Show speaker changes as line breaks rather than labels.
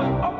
up, up.